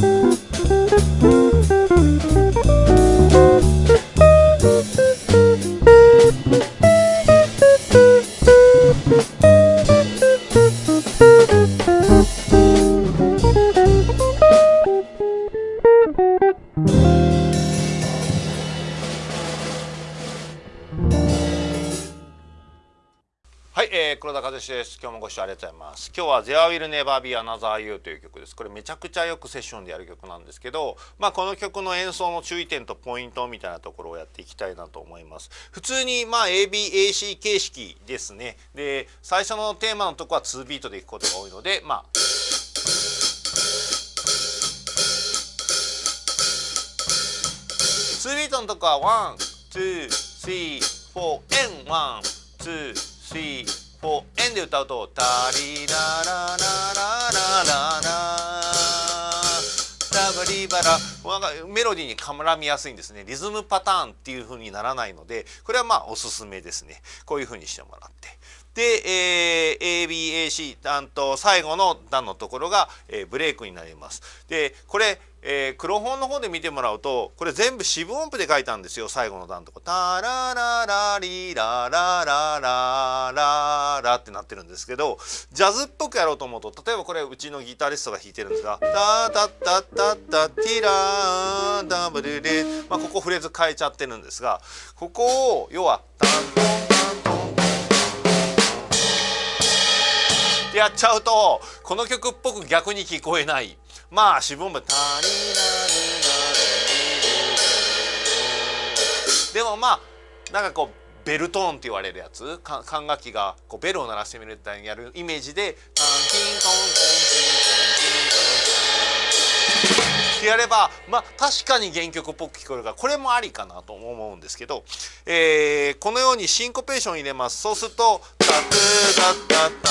Thank you. えー、黒田和志です。今日もご視聴ありがとうございます。今日は There Will Never Be Another You という曲です。これめちゃくちゃよくセッションでやる曲なんですけど、まあこの曲の演奏の注意点とポイントみたいなところをやっていきたいなと思います。普通にまあ ABAC 形式ですね。で、最初のテーマのとこは2ビートでいくことが多いので、まあ2ビートのとこは1、2、3、4、and 1、2、3、4円で歌うと「タリラララララララ」タバリバラメロディーに絡みやすいんですねリズムパターンっていう風にならないのでこれはまあおすすめですねこういう風にしてもらってで、えー、ABAC 担当最後の段のところが、えー、ブレイクになります。でこれ、えー、黒本の方で見てもらうとこれ全部四分音符で書いたんですよ最後の段のとこ。タラララリララララララってなってるんですけどジャズっぽくやろうと思うと例えばこれうちのギタリストが弾いてるんですが「タタタタタティラーダブルレ」まあここフレーズ変えちゃってるんですがここを要は「タンってやっちゃうとこの曲っぽく逆に聞こえない。まあ四分音符「タリラルでもまあなんかこうベルトーンって言われるやつ。管楽器がこうベルを鳴らしてみるみたいにやるイメージで「タンキントントンキンってやればまあ確かに原曲っぽく聞こえるからこれもありかなと思うんですけど、えー、このようにシンコペーション入れます。そうすると「タトゥタタタタタ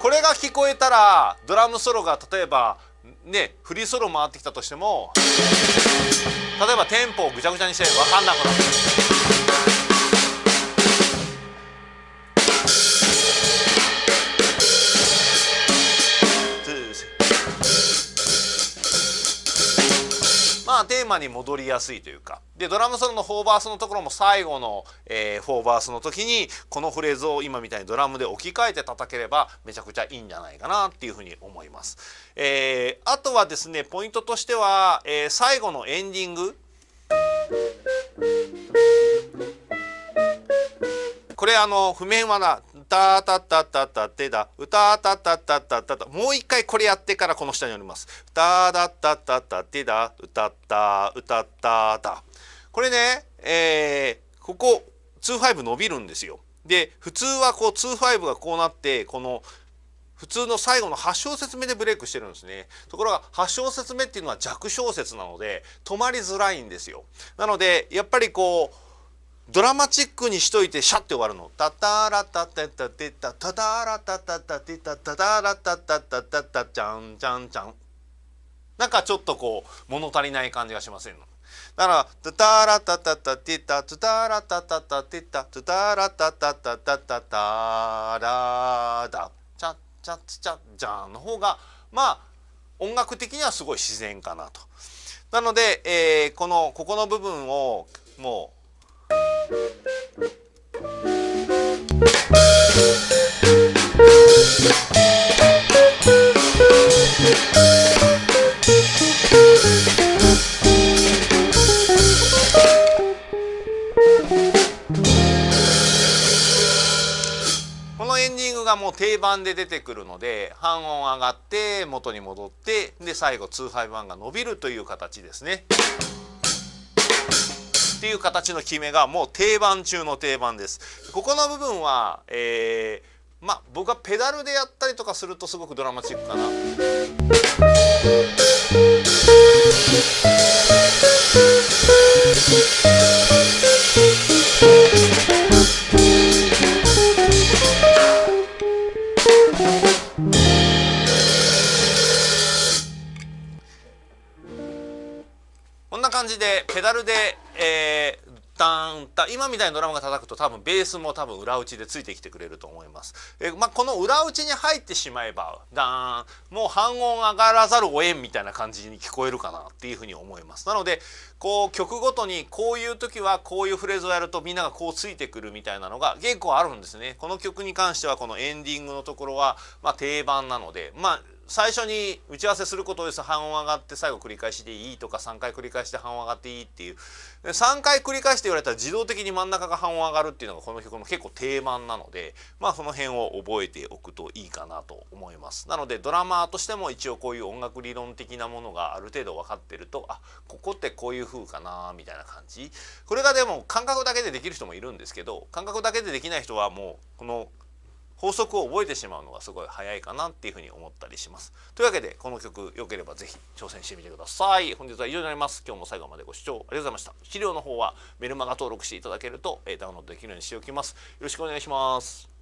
これが聞こえたらドラムソロが例えばねフリーソロ回ってきたとしても例えばテンポをぐちゃぐちゃにして分かんなくなってマに戻りやすいというかでドラムソロの4バースのところも最後の、えー、4バースの時にこのフレーズを今みたいにドラムで置き換えて叩ければめちゃくちゃいいんじゃないかなっていうふうに思います。えー、あとはですねポイントとしては、えー、最後のエンディングこれあの譜面はなたたたたたてだ。歌たたたたたたもう一回これやってからこの下におります。ただたたたてだ。歌った歌っただこれねえー、ここ25伸びるんですよ。で普通はこう25がこうなってこの普通の最後の8小節目でブレイクしてるんですね。ところが8小節目っていうのは弱小節なので止まりづらいんですよ。なのでやっぱりこうドラマチックにしといてシャッて終わるの。タタラタタタテタタタラタタタテタタタラタタタタタチャンチャンチャン。なんかちょっとこう物足りない感じがしませんの。だからタタラタタタテタタタラタタタテタタタラタタタタタタラダチャチャチャジャンの方がまあ音楽的にはすごい自然かなと。なので、えー、このここの部分をもうがもう定番で出てくるので半音上がって元に戻ってで最後2ハイ1が伸びるという形ですね。っていう形の決めがもう定番中の定番ですここの部分は、えー、まあ僕はペダルでやったりとかするとすごくドラマチックかな。感じでペダルで、えー、ダンタ今みたいにドラムが叩くと多分ベースも多分裏打ちでついてきてくれると思います。えまあ、この裏打ちに入ってしまえばダーンもう半音上がらざるをえんみたいな感じに聞こえるかなっていうふうに思います。なのでこう曲ごとにこういう時はこういうフレーズをやるとみんながこうついてくるみたいなのが結構あるんですね。この曲に関してはこのエンディングのところはまあ定番なのでまあ最初に打ち合わせすることです。半音上がって最後繰り返しでいいとか3回繰り返して半音上がっていいっていう。3回繰り返して言われたら自動的に真ん中が半音上がるっていうのがこの曲の結構定番なのでまあその辺を覚えておくといいかなと思います。なのでドラマーとしても一応こういう音楽理論的なものがある程度分かってるとあここってこういう風かなみたいな感じ。これがでも感覚だけでできる人もいるんですけど感覚だけでできない人はもうこの法則を覚えてしまうのがすごい早いかなっていうふうに思ったりします。というわけでこの曲良ければぜひ挑戦してみてください。本日は以上になります。今日も最後までご視聴ありがとうございました。資料の方はメルマガ登録していただけるとダウンロードできるようにしておきます。よろしくお願いします。